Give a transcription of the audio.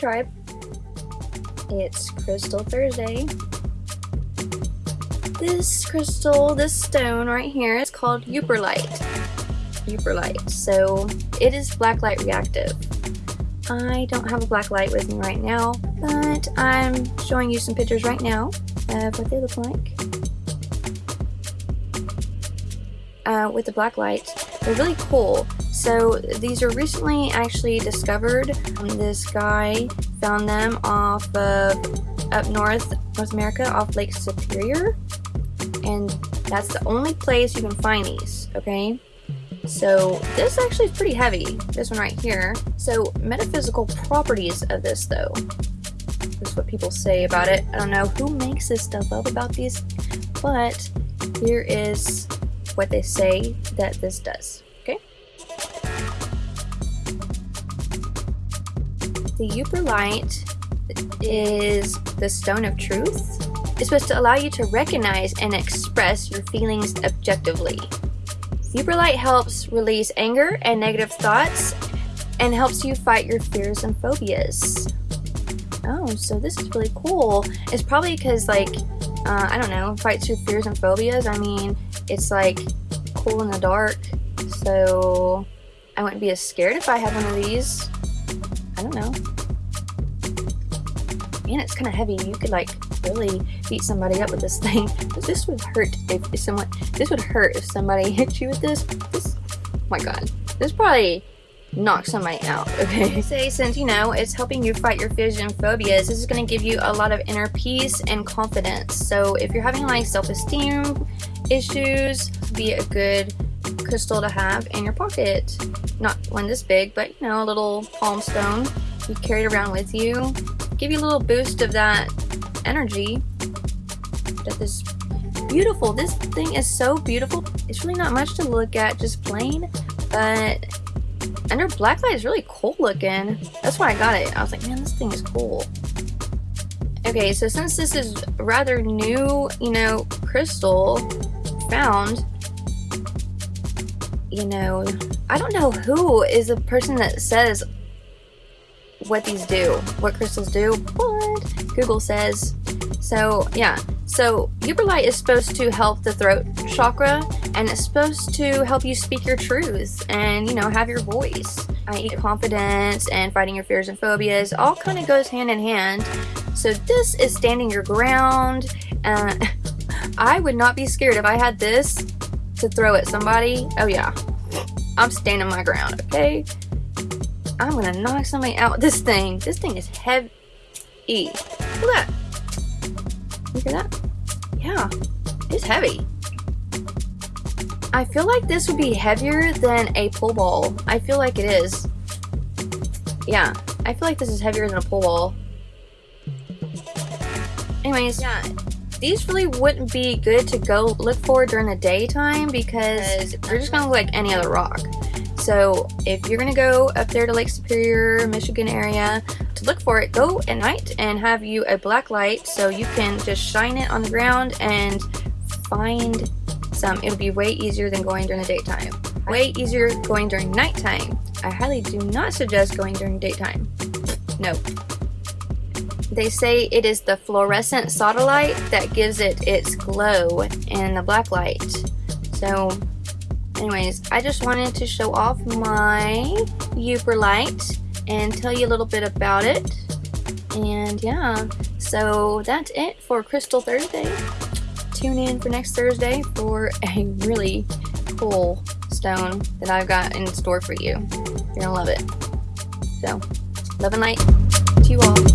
tribe, it's Crystal Thursday. This crystal, this stone right here is called Yooperlite. Yooperlite. So it is black light reactive. I don't have a black light with me right now, but I'm showing you some pictures right now of what they look like. Uh, with the black light. They're really cool. So these are recently actually discovered. This guy found them off of up north, North America, off Lake Superior. And that's the only place you can find these, okay? So this actually is pretty heavy, this one right here. So metaphysical properties of this though, is what people say about it. I don't know who makes this stuff up about these, but here is what they say that this does. The Yooperlite is the stone of truth. It's supposed to allow you to recognize and express your feelings objectively. Yooperlite helps release anger and negative thoughts and helps you fight your fears and phobias. Oh, so this is really cool. It's probably because, like, uh, I don't know, fights your fears and phobias. I mean, it's like cool in the dark, so I wouldn't be as scared if I had one of these. I don't know. Man, it's kind of heavy. You could like really beat somebody up with this thing. This would hurt if, if someone. This would hurt if somebody hit you with this. This. Oh my God. This probably knock somebody out, okay? Say since, you know, it's helping you fight your fears and phobias, this is going to give you a lot of inner peace and confidence. So if you're having like self-esteem issues, be a good crystal to have in your pocket. Not one this big, but you know, a little palm stone you carry it around with you. Give you a little boost of that energy. That is beautiful. This thing is so beautiful. It's really not much to look at, just plain, but under blacklight is really cool looking. That's why I got it. I was like, man, this thing is cool. Okay, so since this is rather new, you know, crystal found, you know, I don't know who is the person that says what these do, what crystals do, but Google says. So yeah, so Yooperlite is supposed to help the throat chakra and it's supposed to help you speak your truth and, you know, have your voice. I I.e. confidence and fighting your fears and phobias all kind of goes hand in hand. So this is standing your ground. Uh, I would not be scared if I had this to throw at somebody. Oh yeah, I'm standing my ground, okay? I'm gonna knock somebody out with this thing. This thing is heavy. Look at that. Look at that. Yeah, it's heavy. I feel like this would be heavier than a pull ball. I feel like it is. Yeah, I feel like this is heavier than a pull ball. Anyways, yeah, these really wouldn't be good to go look for during the daytime because they're just gonna look like any other rock. So if you're gonna go up there to Lake Superior, Michigan area to look for it, go at night and have you a black light so you can just shine it on the ground and find some. It'll be way easier than going during the daytime. Way easier going during nighttime. I highly do not suggest going during daytime. No. They say it is the fluorescent sodalite that gives it its glow in the black light. So anyways, I just wanted to show off my Yooperlite and tell you a little bit about it. And yeah, so that's it for Crystal Thursday. Tune in for next Thursday for a really cool stone that I've got in store for you. You're gonna love it. So, love and light to you all.